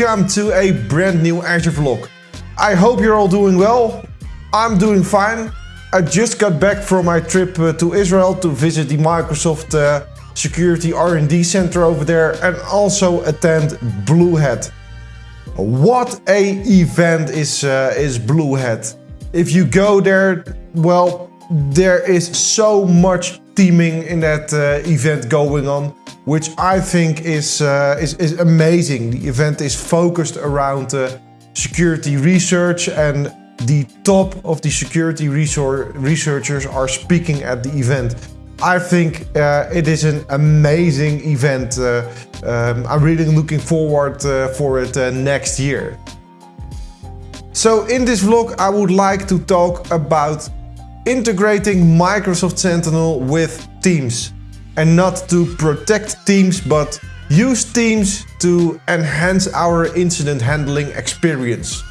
welcome to a brand new Azure vlog. I hope you're all doing well. I'm doing fine. I just got back from my trip uh, to Israel to visit the Microsoft uh, Security R&D Center over there and also attend Blue Hat. What a event is, uh, is Blue Hat. If you go there, well, there is so much teaming in that uh, event going on which I think is, uh, is, is amazing. The event is focused around uh, security research and the top of the security resource researchers are speaking at the event. I think uh, it is an amazing event. Uh, um, I'm really looking forward uh, for it next year. So in this vlog I would like to talk about integrating Microsoft Sentinel with Teams and not to protect teams but use Teams to enhance our incident handling experience.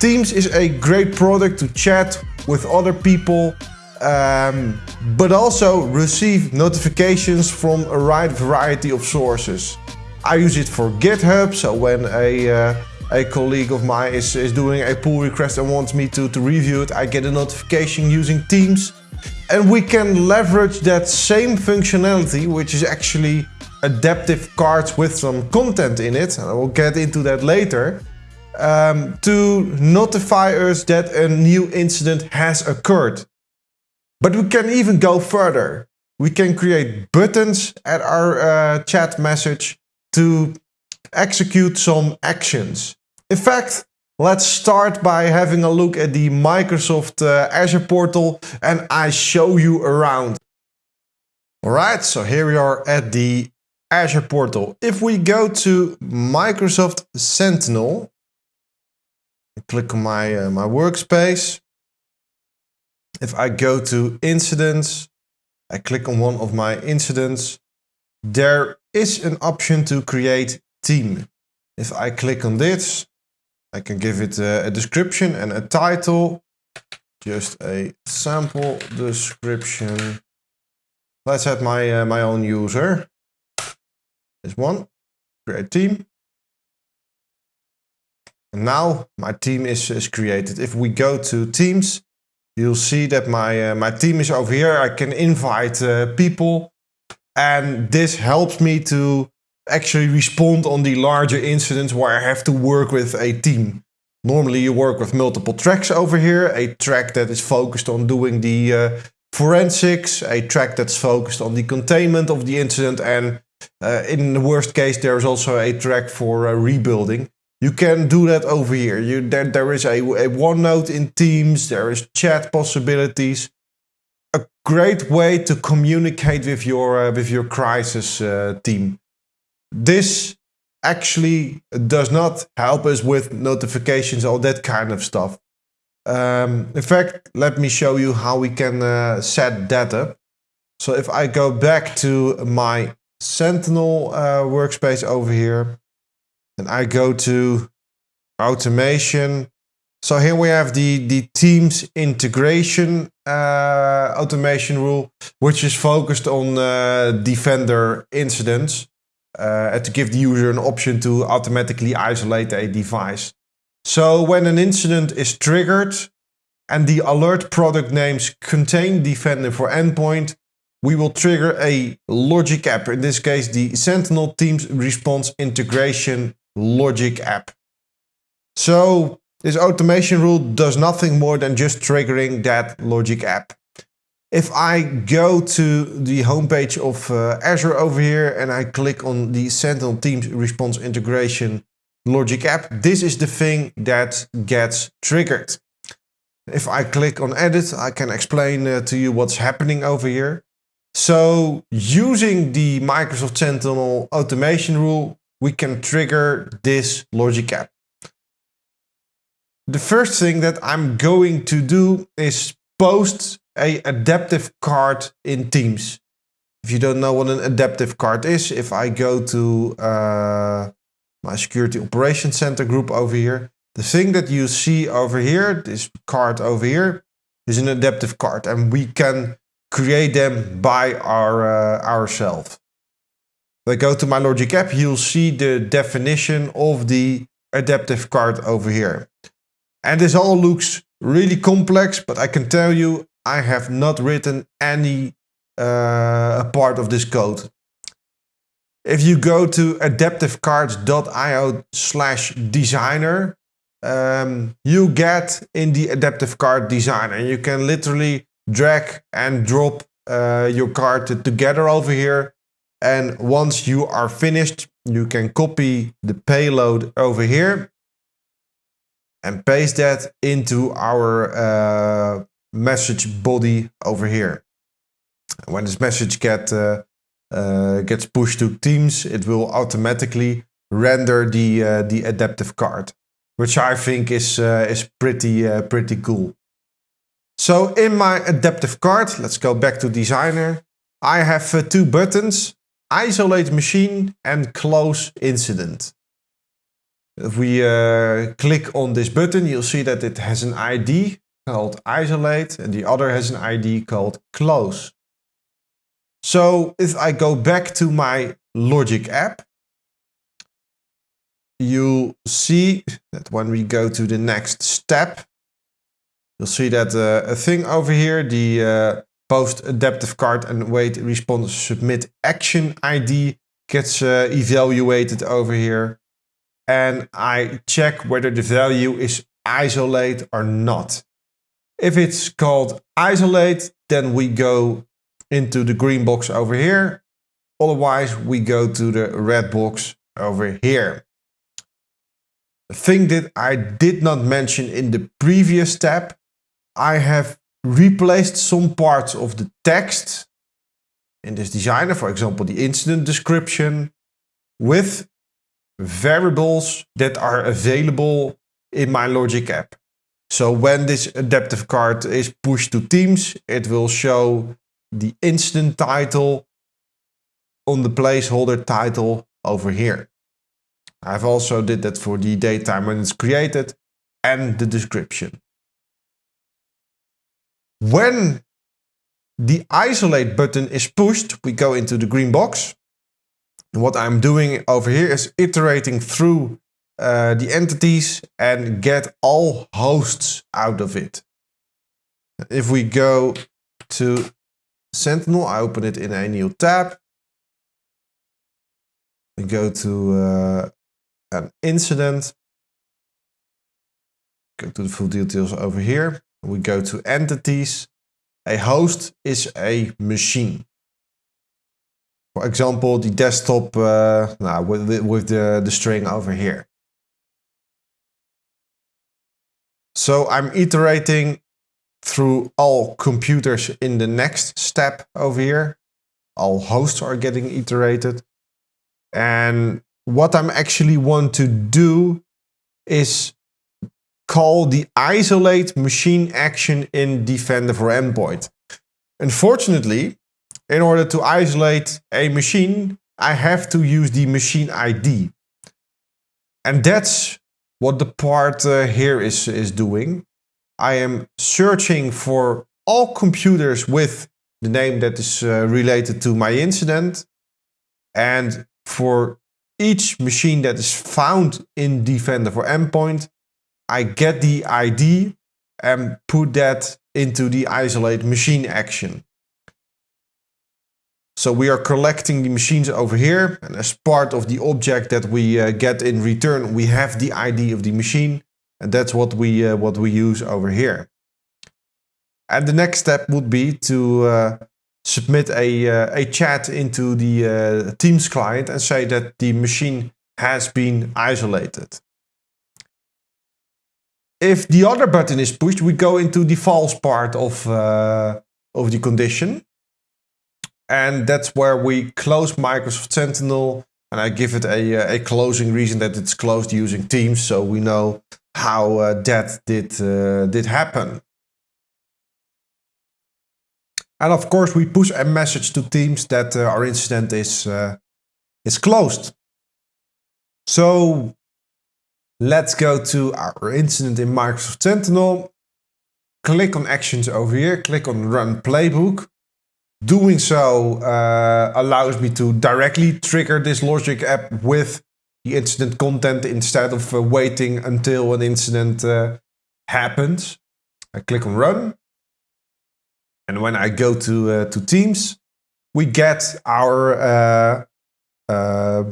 Teams is a great product to chat with other people um, but also receive notifications from a wide variety of sources. I use it for GitHub, so when a, uh, a colleague of mine is, is doing a pull request and wants me to, to review it, I get a notification using Teams. And we can leverage that same functionality, which is actually adaptive cards with some content in it, and I will get into that later, um, to notify us that a new incident has occurred. But we can even go further. We can create buttons at our uh, chat message to execute some actions. In fact, Let's start by having a look at the Microsoft uh, Azure portal and I show you around. Alright, so here we are at the Azure portal. If we go to Microsoft Sentinel, click on my, uh, my workspace. If I go to incidents, I click on one of my incidents, there is an option to create team. If I click on this, I can give it a, a description and a title. Just a sample description. Let's add my, uh, my own user. This one, create team. And now my team is, is created. If we go to teams, you'll see that my, uh, my team is over here. I can invite uh, people and this helps me to actually respond on the larger incidents where I have to work with a team. Normally you work with multiple tracks over here, a track that is focused on doing the uh, forensics, a track that's focused on the containment of the incident and uh, in the worst case there's also a track for uh, rebuilding. You can do that over here. You, there, there is a, a OneNote in Teams, there is chat possibilities. A great way to communicate with your, uh, with your crisis uh, team. This actually does not help us with notifications, all that kind of stuff. Um, in fact, let me show you how we can uh, set that up. So if I go back to my Sentinel uh, workspace over here, and I go to automation. So here we have the, the Teams integration uh, automation rule, which is focused on uh, Defender incidents uh, to give the user an option to automatically isolate a device. So when an incident is triggered and the alert product names contain Defender for endpoint, we will trigger a logic app, in this case the Sentinel Teams Response Integration logic app. So this automation rule does nothing more than just triggering that logic app. If I go to the homepage of uh, Azure over here and I click on the Sentinel Teams Response Integration Logic app, this is the thing that gets triggered. If I click on edit, I can explain uh, to you what's happening over here. So using the Microsoft Sentinel automation rule, we can trigger this logic app. The first thing that I'm going to do is post a adaptive card in Teams. If you don't know what an adaptive card is, if I go to uh, my Security Operations Center group over here, the thing that you see over here, this card over here, is an adaptive card and we can create them by our uh, ourselves. If I go to my Logic app, you'll see the definition of the adaptive card over here. And this all looks really complex, but I can tell you I have not written any uh, part of this code. If you go to adaptivecards.io slash designer, um, you get in the adaptive card designer. And you can literally drag and drop uh, your card together over here. And once you are finished, you can copy the payload over here and paste that into our uh, message body over here. When this message get, uh, uh, gets pushed to Teams, it will automatically render the, uh, the adaptive card, which I think is, uh, is pretty, uh, pretty cool. So in my adaptive card, let's go back to designer. I have two buttons, isolate machine and close incident. If we uh, click on this button, you'll see that it has an ID called isolate and the other has an ID called close. So if I go back to my Logic app, you see that when we go to the next step, you'll see that uh, a thing over here, the uh, post adaptive card and wait response submit action ID gets uh, evaluated over here. And I check whether the value is isolate or not. If it's called isolate, then we go into the green box over here. Otherwise, we go to the red box over here. The thing that I did not mention in the previous step, I have replaced some parts of the text in this designer, for example, the incident description, with variables that are available in my Logic app. So when this adaptive card is pushed to Teams, it will show the instant title on the placeholder title over here. I've also did that for the date time when it's created and the description. When the isolate button is pushed, we go into the green box. What I'm doing over here is iterating through uh, the entities and get all hosts out of it. If we go to Sentinel, I open it in a new tab. We go to uh, an incident. Go to the full details over here. We go to entities. A host is a machine. For example, the desktop uh, now with, with the, the string over here. So I'm iterating through all computers in the next step over here. All hosts are getting iterated. And what I'm actually want to do is call the isolate machine action in Defender for Endpoint. Unfortunately, in order to isolate a machine, I have to use the machine ID. And that's what the part uh, here is, is doing. I am searching for all computers with the name that is uh, related to my incident. And for each machine that is found in Defender for Endpoint, I get the ID and put that into the isolate machine action. So we are collecting the machines over here and as part of the object that we uh, get in return, we have the ID of the machine and that's what we, uh, what we use over here. And the next step would be to uh, submit a, uh, a chat into the uh, Teams client and say that the machine has been isolated. If the other button is pushed, we go into the false part of, uh, of the condition. And that's where we close Microsoft Sentinel and I give it a, uh, a closing reason that it's closed using Teams so we know how uh, that did, uh, did happen. And of course we push a message to Teams that uh, our incident is, uh, is closed. So Let's go to our incident in Microsoft Sentinel. Click on Actions over here. Click on Run Playbook. Doing so uh, allows me to directly trigger this logic app with the incident content instead of uh, waiting until an incident uh, happens. I click on run. And when I go to, uh, to Teams, we get our, uh, uh,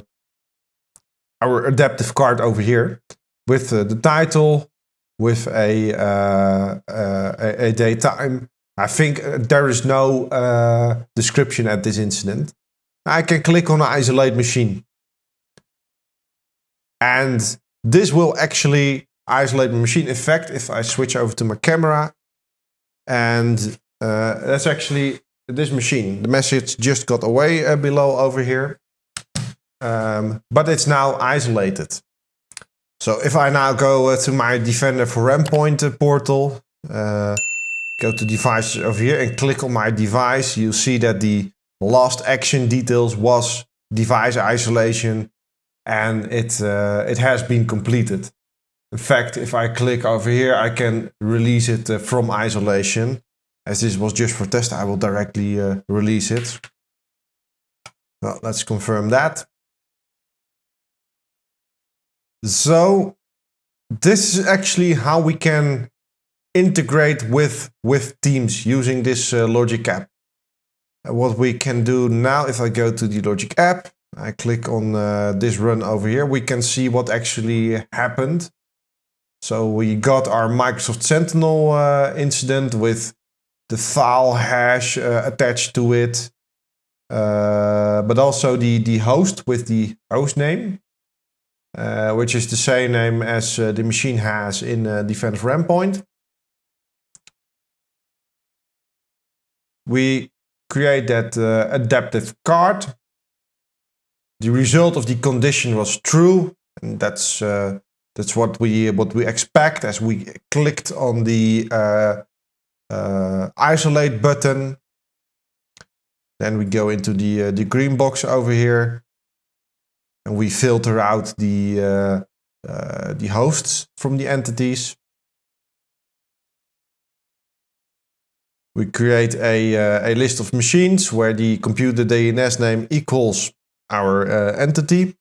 our adaptive card over here with the title, with a, a, a date time, I think uh, there is no uh, description at this incident. I can click on isolate machine. And this will actually isolate the machine. In fact, if I switch over to my camera, and uh, that's actually this machine. The message just got away uh, below over here. Um, but it's now isolated. So if I now go uh, to my Defender for Endpoint uh, portal, go to devices over here and click on my device, you'll see that the last action details was device isolation and it, uh, it has been completed. In fact, if I click over here, I can release it uh, from isolation. As this was just for test, I will directly uh, release it. Well, let's confirm that. So this is actually how we can integrate with, with Teams using this uh, Logic app. Uh, what we can do now, if I go to the Logic app, I click on uh, this run over here, we can see what actually happened. So we got our Microsoft Sentinel uh, incident with the file hash uh, attached to it, uh, but also the, the host with the host name, which is the same name as the machine has in uh, Defender for we create that uh, adaptive card. The result of the condition was true, and that's uh, that's what we what we expect as we clicked on the uh, uh isolate button. Then we go into the uh, the green box over here, and we filter out the uh, the hosts from the entities. We create a, uh, a list of machines where the computer DNS name equals our uh, entity.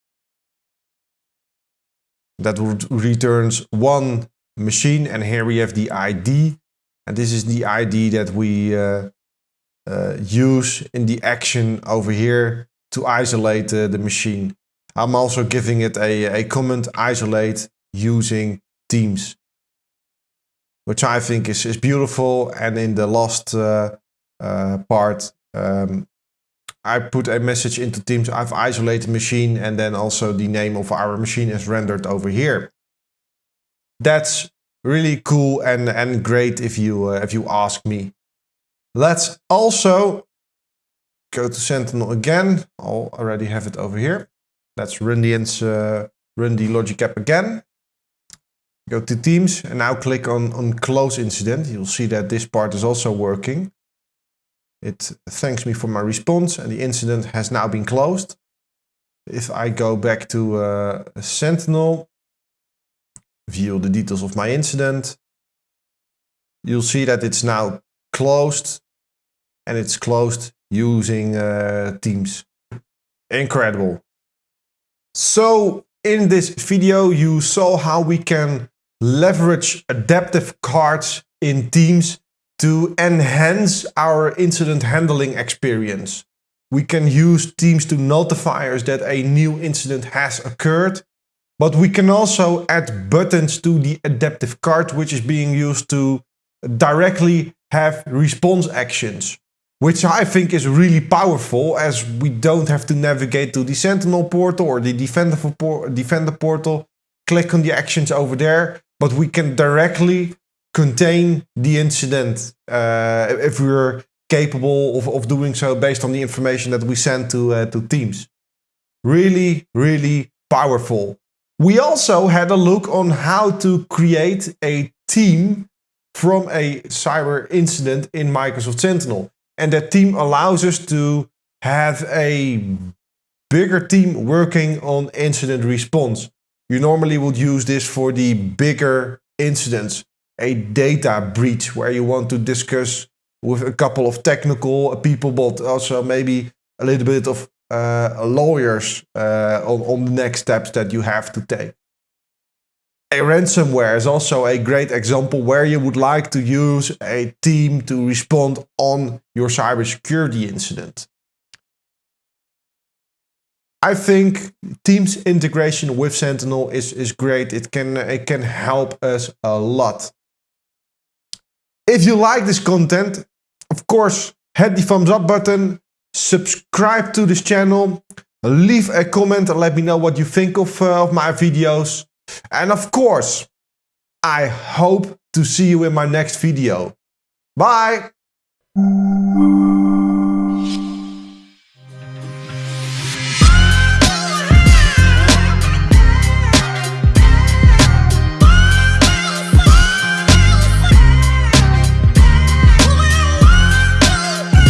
That returns one machine and here we have the ID. And this is the ID that we uh, uh, use in the action over here to isolate uh, the machine. I'm also giving it a, a command isolate using Teams which I think is, is beautiful. And in the last uh, uh, part, um, I put a message into Teams. I've isolated machine and then also the name of our machine is rendered over here. That's really cool and, and great if you, uh, if you ask me. Let's also go to Sentinel again. I'll already have it over here. Let's run the, uh, run the logic app again. Go to Teams and now click on, on Close Incident. You'll see that this part is also working. It thanks me for my response and the incident has now been closed. If I go back to uh, Sentinel, view the details of my incident, you'll see that it's now closed and it's closed using uh, Teams. Incredible. So in this video, you saw how we can leverage adaptive cards in Teams to enhance our incident handling experience. We can use Teams to notify us that a new incident has occurred, but we can also add buttons to the adaptive card, which is being used to directly have response actions, which I think is really powerful as we don't have to navigate to the Sentinel portal or the Defender, Defender portal, click on the actions over there, but we can directly contain the incident uh, if we're capable of, of doing so based on the information that we send to, uh, to teams. Really, really powerful. We also had a look on how to create a team from a cyber incident in Microsoft Sentinel. And that team allows us to have a bigger team working on incident response. You normally would use this for the bigger incidents, a data breach where you want to discuss with a couple of technical people, but also maybe a little bit of uh, lawyers uh, on, on the next steps that you have to take. A ransomware is also a great example where you would like to use a team to respond on your cybersecurity incident. I think Teams integration with Sentinel is, is great. It can, it can help us a lot. If you like this content, of course, hit the thumbs up button, subscribe to this channel, leave a comment and let me know what you think of, uh, of my videos. And of course, I hope to see you in my next video. Bye!